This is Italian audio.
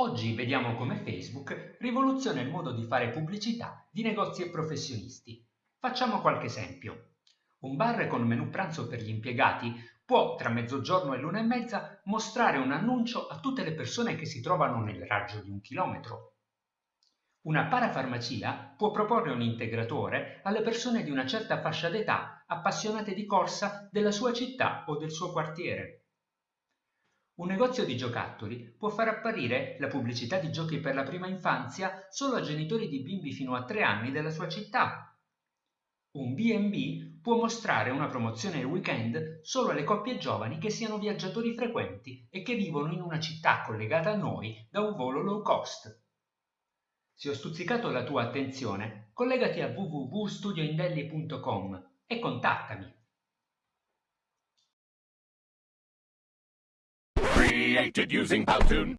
Oggi vediamo come Facebook rivoluziona il modo di fare pubblicità di negozi e professionisti. Facciamo qualche esempio. Un bar con menù pranzo per gli impiegati può, tra mezzogiorno e l'una e mezza, mostrare un annuncio a tutte le persone che si trovano nel raggio di un chilometro. Una parafarmacia può proporre un integratore alle persone di una certa fascia d'età appassionate di corsa della sua città o del suo quartiere. Un negozio di giocattoli può far apparire la pubblicità di giochi per la prima infanzia solo a genitori di bimbi fino a tre anni della sua città. Un B&B può mostrare una promozione il weekend solo alle coppie giovani che siano viaggiatori frequenti e che vivono in una città collegata a noi da un volo low cost. Se ho stuzzicato la tua attenzione, collegati a www.studioindelli.com e contattami. Created using Powtoon.